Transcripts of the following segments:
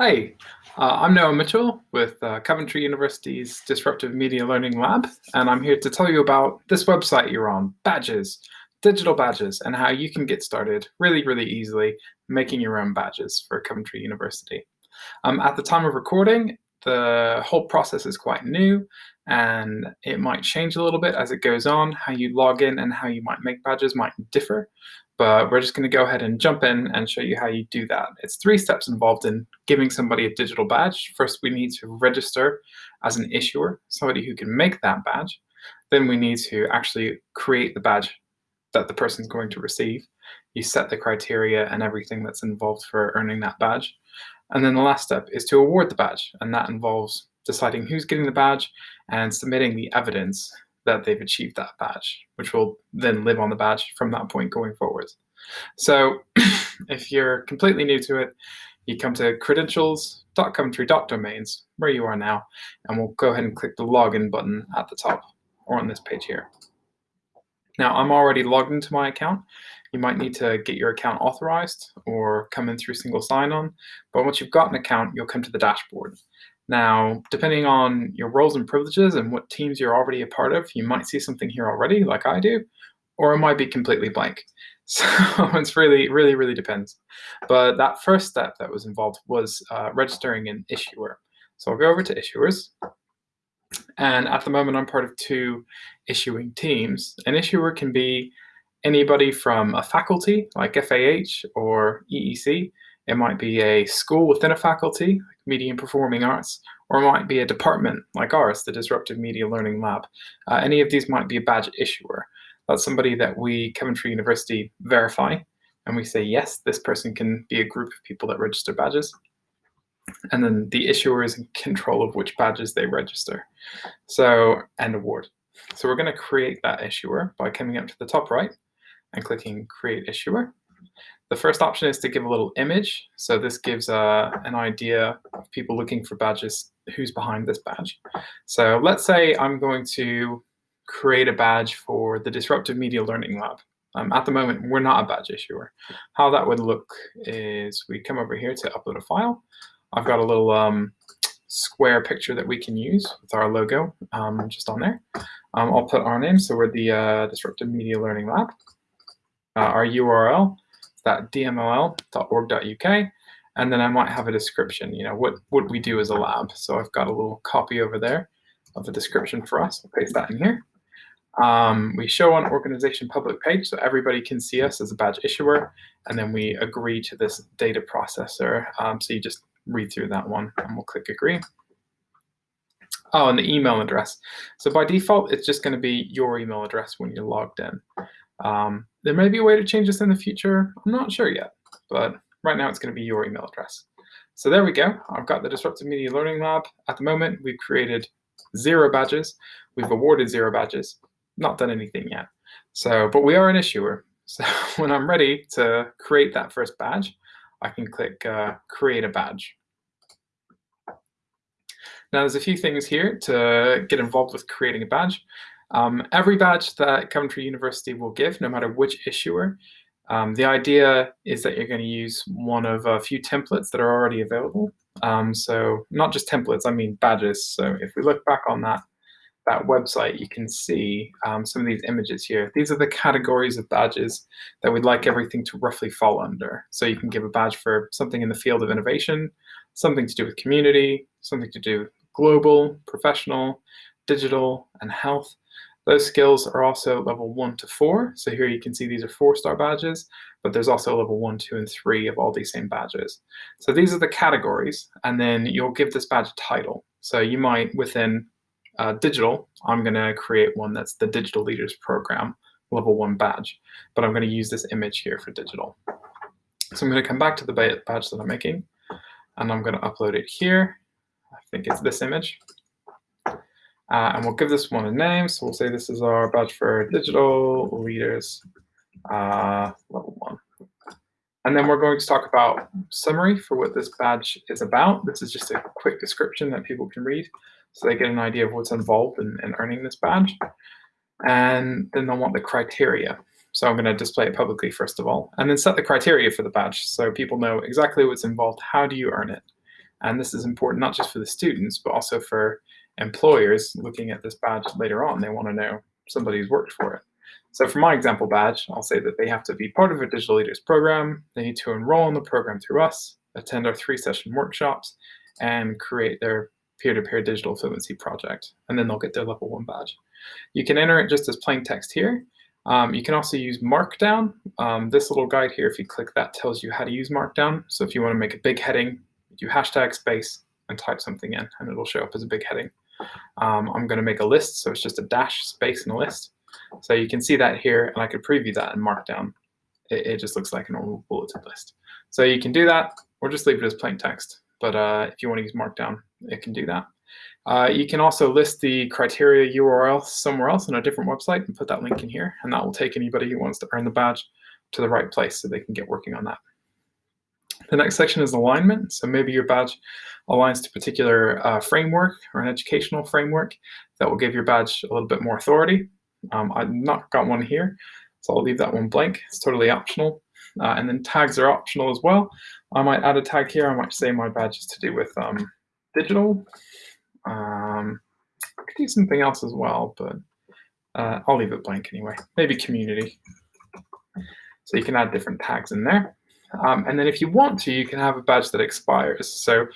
Hi, uh, I'm Noah Mitchell with uh, Coventry University's Disruptive Media Learning Lab, and I'm here to tell you about this website you're on, Badges, digital badges, and how you can get started really, really easily making your own badges for Coventry University. Um, at the time of recording, the whole process is quite new, and it might change a little bit as it goes on. How you log in and how you might make badges might differ but we're just going to go ahead and jump in and show you how you do that. It's three steps involved in giving somebody a digital badge. First, we need to register as an issuer, somebody who can make that badge. Then we need to actually create the badge that the person's going to receive. You set the criteria and everything that's involved for earning that badge. And then the last step is to award the badge, and that involves deciding who's getting the badge and submitting the evidence that they've achieved that badge, which will then live on the badge from that point going forward. So if you're completely new to it, you come to credentials.coventry.domains, where you are now, and we'll go ahead and click the login button at the top or on this page here. Now I'm already logged into my account. You might need to get your account authorized or come in through single sign-on, but once you've got an account, you'll come to the dashboard. Now, depending on your roles and privileges and what teams you're already a part of, you might see something here already, like I do, or it might be completely blank. So it's really, really, really depends. But that first step that was involved was uh, registering an issuer. So I'll go over to issuers. And at the moment, I'm part of two issuing teams. An issuer can be anybody from a faculty, like FAH or EEC. It might be a school within a faculty, Media and Performing Arts, or it might be a department like ours, the Disruptive Media Learning Lab. Uh, any of these might be a badge issuer. That's somebody that we, Coventry University, verify, and we say, yes, this person can be a group of people that register badges. And then the issuer is in control of which badges they register. So, and award. So we're going to create that issuer by coming up to the top right and clicking Create Issuer. The first option is to give a little image. So this gives uh, an idea of people looking for badges, who's behind this badge. So let's say I'm going to create a badge for the Disruptive Media Learning Lab. Um, at the moment, we're not a badge issuer. How that would look is we come over here to upload a file. I've got a little um, square picture that we can use with our logo um, just on there. Um, I'll put our name, so we're the uh, Disruptive Media Learning Lab. Uh, our URL that dmll.org.uk, and then I might have a description, you know, what, what we do as a lab. So I've got a little copy over there of the description for us. I'll paste that in here. Um, we show on organization public page so everybody can see us as a badge issuer, and then we agree to this data processor. Um, so you just read through that one and we'll click agree. Oh, and the email address. So by default, it's just going to be your email address when you're logged in. Um, there may be a way to change this in the future. I'm not sure yet, but right now it's going to be your email address. So there we go. I've got the Disruptive Media Learning Lab. At the moment, we've created zero badges. We've awarded zero badges. Not done anything yet. So, but we are an issuer. So when I'm ready to create that first badge, I can click uh, Create a Badge. Now, there's a few things here to get involved with creating a badge. Um, every badge that Coventry University will give, no matter which issuer, um, the idea is that you're going to use one of a few templates that are already available. Um, so not just templates, I mean badges. So if we look back on that, that website, you can see um, some of these images here. These are the categories of badges that we'd like everything to roughly fall under. So you can give a badge for something in the field of innovation, something to do with community, something to do with global, professional, digital, and health. Those skills are also level one to four. So here you can see these are four star badges, but there's also level one, two, and three of all these same badges. So these are the categories, and then you'll give this badge a title. So you might, within uh, digital, I'm going to create one that's the Digital Leaders Program level one badge, but I'm going to use this image here for digital. So I'm going to come back to the badge that I'm making, and I'm going to upload it here. I think it's this image. Uh, and we'll give this one a name. So we'll say this is our badge for digital leaders uh, level one. And then we're going to talk about summary for what this badge is about. This is just a quick description that people can read so they get an idea of what's involved in, in earning this badge. And then they'll want the criteria. So I'm going to display it publicly first of all, and then set the criteria for the badge so people know exactly what's involved. How do you earn it? And this is important not just for the students, but also for employers looking at this badge later on. They want to know somebody who's worked for it. So for my example badge, I'll say that they have to be part of a Digital Leaders program, they need to enroll in the program through us, attend our three session workshops, and create their peer-to-peer -peer digital fluency project, and then they'll get their level one badge. You can enter it just as plain text here. Um, you can also use Markdown. Um, this little guide here, if you click that, tells you how to use Markdown. So if you want to make a big heading, do hashtag space and type something in, and it'll show up as a big heading. Um, I'm going to make a list, so it's just a dash space in a list. So you can see that here, and I could preview that in Markdown. It, it just looks like a normal bulleted list. So you can do that, or just leave it as plain text. But uh, if you want to use Markdown, it can do that. Uh, you can also list the criteria URL somewhere else on a different website and put that link in here, and that will take anybody who wants to earn the badge to the right place so they can get working on that. The next section is alignment. So maybe your badge aligns to a particular uh, framework or an educational framework that will give your badge a little bit more authority. Um, I've not got one here, so I'll leave that one blank. It's totally optional. Uh, and then tags are optional as well. I might add a tag here. I might say my badge is to do with um, digital. Um, I could do something else as well, but uh, I'll leave it blank anyway. Maybe community. So you can add different tags in there. Um, and then if you want to, you can have a badge that expires. So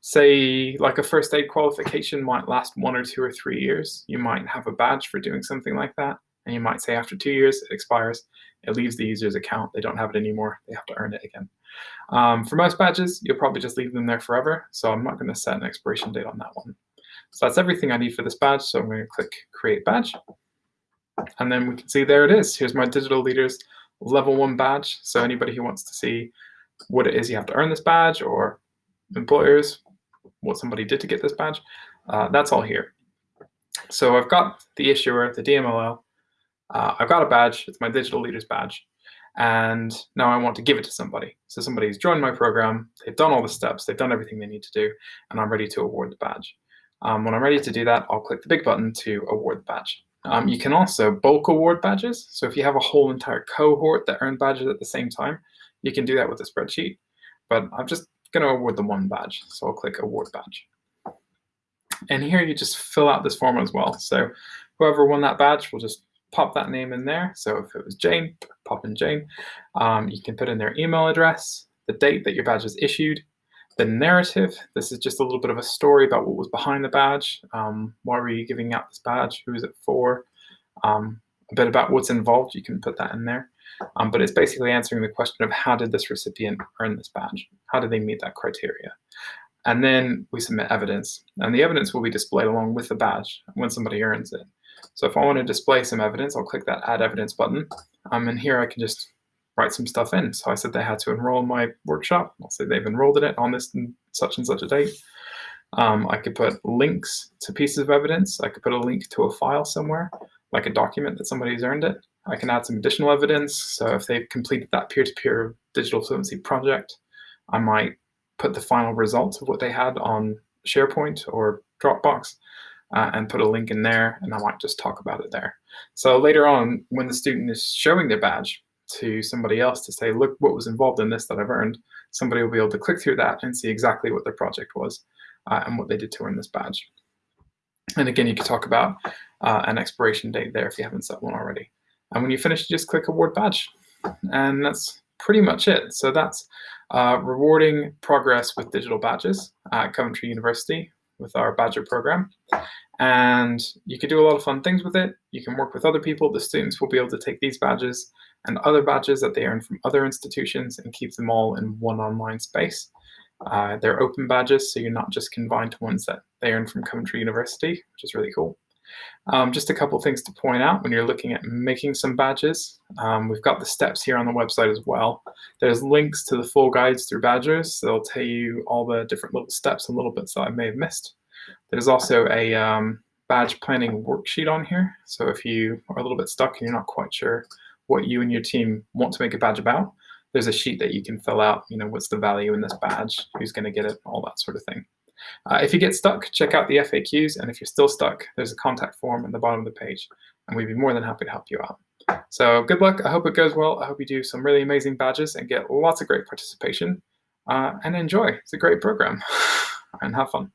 say like a first aid qualification might last one or two or three years. You might have a badge for doing something like that. And you might say after two years, it expires. It leaves the user's account. They don't have it anymore. They have to earn it again. Um, for most badges, you'll probably just leave them there forever. So I'm not going to set an expiration date on that one. So that's everything I need for this badge. So I'm going to click Create Badge. And then we can see there it is. Here's my Digital Leaders level one badge. So anybody who wants to see what it is you have to earn this badge or employers, what somebody did to get this badge, uh, that's all here. So I've got the issuer, the DMLL, uh, I've got a badge, it's my digital leaders badge, and now I want to give it to somebody. So somebody's joined my program, they've done all the steps, they've done everything they need to do, and I'm ready to award the badge. Um, when I'm ready to do that, I'll click the big button to award the badge. Um, you can also bulk award badges. So if you have a whole entire cohort that earn badges at the same time, you can do that with a spreadsheet. But I'm just going to award the one badge. So I'll click award badge. And here you just fill out this form as well. So whoever won that badge will just pop that name in there. So if it was Jane, pop in Jane. Um, you can put in their email address, the date that your badge was issued, the narrative. This is just a little bit of a story about what was behind the badge. Um, why were you giving out this badge? Who is it for? Um, a bit about what's involved. You can put that in there. Um, but it's basically answering the question of how did this recipient earn this badge? How did they meet that criteria? And then we submit evidence. And the evidence will be displayed along with the badge when somebody earns it. So if I want to display some evidence, I'll click that Add Evidence button. Um, and here I can just write some stuff in. So I said they had to enroll in my workshop. I'll say they've enrolled in it on this such and such a date. Um, I could put links to pieces of evidence. I could put a link to a file somewhere, like a document that somebody's earned it. I can add some additional evidence. So if they've completed that peer-to-peer -peer digital fluency project, I might put the final results of what they had on SharePoint or Dropbox uh, and put a link in there, and I might just talk about it there. So later on, when the student is showing their badge, to somebody else to say, look what was involved in this that I've earned, somebody will be able to click through that and see exactly what their project was uh, and what they did to earn this badge. And again, you can talk about uh, an expiration date there if you haven't set one already. And when you finish, you just click Award Badge. And that's pretty much it. So that's uh, rewarding progress with digital badges at Coventry University with our Badgr program. And you can do a lot of fun things with it. You can work with other people. The students will be able to take these badges and other badges that they earn from other institutions and keep them all in one online space. Uh, they're open badges, so you're not just confined to ones that they earn from Coventry University, which is really cool. Um, just a couple things to point out when you're looking at making some badges. Um, we've got the steps here on the website as well. There's links to the full guides through Badgr's. They'll tell you all the different little steps and little bits that I may have missed. There's also a um, badge planning worksheet on here. So if you are a little bit stuck and you're not quite sure what you and your team want to make a badge about, there's a sheet that you can fill out, you know, what's the value in this badge, who's going to get it, all that sort of thing. Uh, if you get stuck, check out the FAQs, and if you're still stuck, there's a contact form at the bottom of the page, and we'd be more than happy to help you out. So good luck. I hope it goes well. I hope you do some really amazing badges and get lots of great participation, uh, and enjoy. It's a great program. and have fun.